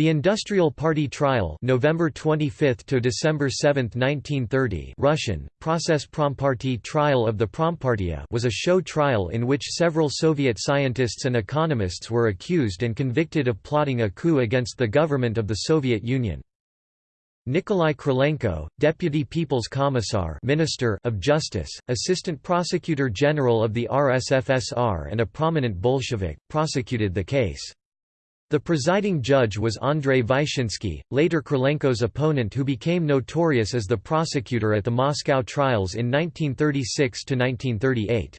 The Industrial Party Trial November 25 to December 7, 1930 Russian, Process Promparty Trial of the Prompartia was a show trial in which several Soviet scientists and economists were accused and convicted of plotting a coup against the government of the Soviet Union. Nikolai Krylenko, Deputy People's Commissar Minister of Justice, Assistant Prosecutor General of the RSFSR and a prominent Bolshevik, prosecuted the case. The presiding judge was Andrei Vyshinsky, later Krylenko's opponent who became notorious as the prosecutor at the Moscow trials in 1936–1938.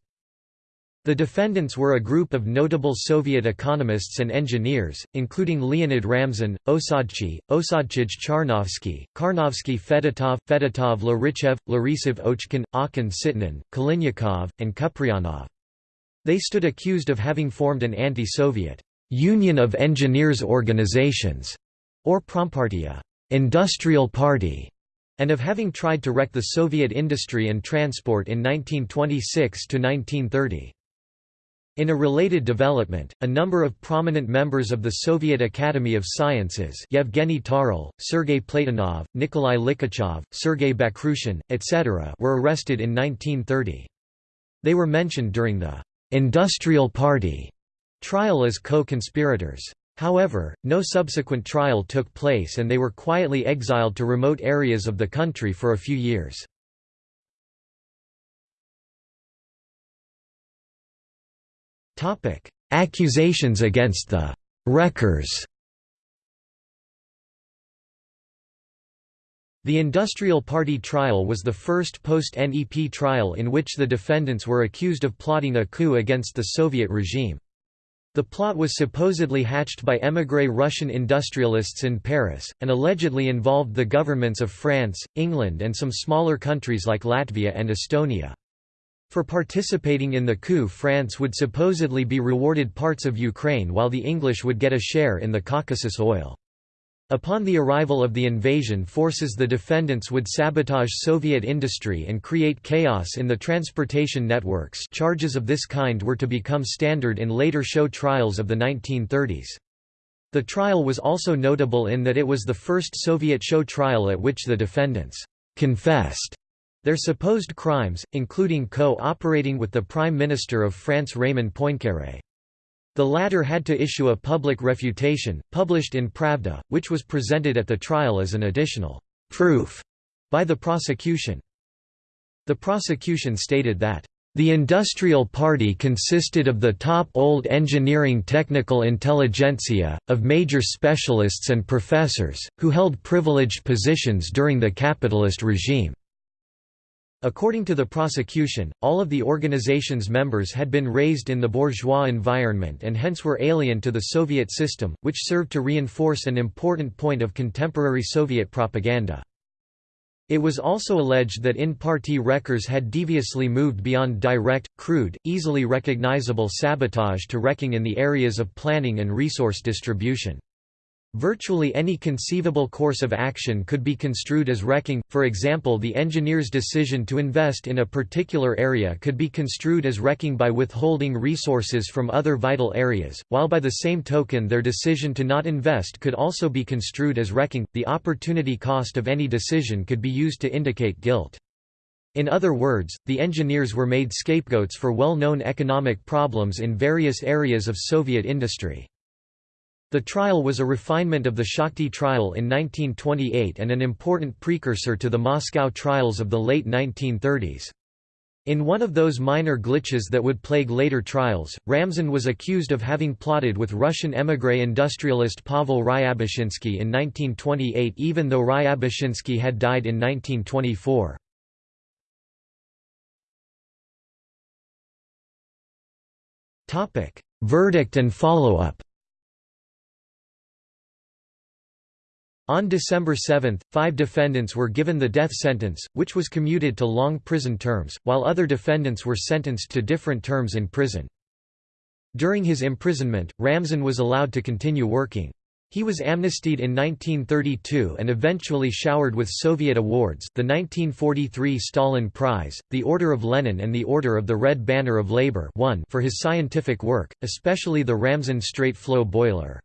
The defendants were a group of notable Soviet economists and engineers, including Leonid Ramzin, Osadchi, Osadchij Charnovsky, Karnovsky Fedotov, Fedotov Larichev, Larisov Ochkin, Akin Sitnin, Kalinnikov, and Kupryanov. They stood accused of having formed an anti-Soviet Union of Engineers Organizations, or Prompartia industrial party, and of having tried to wreck the Soviet industry and transport in 1926 to 1930. In a related development, a number of prominent members of the Soviet Academy of Sciences Yevgeny Tarle, Sergei Platonov, Nikolai Likhachev, Sergei Bakhrushin, etc. were arrested in 1930. They were mentioned during the «industrial party» trial as co-conspirators. However, no subsequent trial took place and they were quietly exiled to remote areas of the country for a few years. Accusations against the «wreckers» The Industrial Party trial was the first post-NEP trial in which the defendants were accused of plotting a coup against the Soviet regime. The plot was supposedly hatched by émigré Russian industrialists in Paris, and allegedly involved the governments of France, England and some smaller countries like Latvia and Estonia. For participating in the coup France would supposedly be rewarded parts of Ukraine while the English would get a share in the Caucasus oil. Upon the arrival of the invasion forces the defendants would sabotage Soviet industry and create chaos in the transportation networks charges of this kind were to become standard in later show trials of the 1930s. The trial was also notable in that it was the first Soviet show trial at which the defendants «confessed» their supposed crimes, including co-operating with the Prime Minister of France Raymond Poincaré. The latter had to issue a public refutation, published in Pravda, which was presented at the trial as an additional proof by the prosecution. The prosecution stated that the industrial party consisted of the top old engineering technical intelligentsia, of major specialists and professors, who held privileged positions during the capitalist regime. According to the prosecution, all of the organization's members had been raised in the bourgeois environment and hence were alien to the Soviet system, which served to reinforce an important point of contemporary Soviet propaganda. It was also alleged that in-party wreckers had deviously moved beyond direct, crude, easily recognizable sabotage to wrecking in the areas of planning and resource distribution. Virtually any conceivable course of action could be construed as wrecking, for example the engineer's decision to invest in a particular area could be construed as wrecking by withholding resources from other vital areas, while by the same token their decision to not invest could also be construed as wrecking. The opportunity cost of any decision could be used to indicate guilt. In other words, the engineers were made scapegoats for well-known economic problems in various areas of Soviet industry. The trial was a refinement of the Shakhty trial in 1928 and an important precursor to the Moscow trials of the late 1930s. In one of those minor glitches that would plague later trials, Ramzin was accused of having plotted with Russian émigré industrialist Pavel Ryabushinsky in 1928 even though Ryabushinsky had died in 1924. Verdict and follow-up On December 7, five defendants were given the death sentence, which was commuted to long prison terms, while other defendants were sentenced to different terms in prison. During his imprisonment, Ramzin was allowed to continue working. He was amnestied in 1932 and eventually showered with Soviet awards the 1943 Stalin Prize, the Order of Lenin and the Order of the Red Banner of Labor for his scientific work, especially the Ramzin straight flow boiler.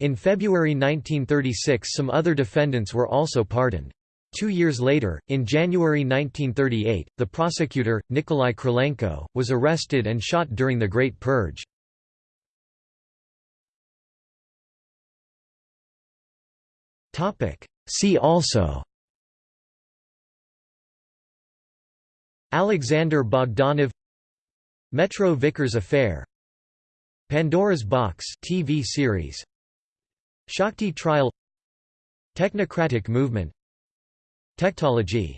In February 1936 some other defendants were also pardoned. Two years later, in January 1938, the prosecutor, Nikolai Krylenko, was arrested and shot during the Great Purge. See also Alexander Bogdanov Metro Vickers affair Pandora's Box TV series Shakhty trial Technocratic movement Tektology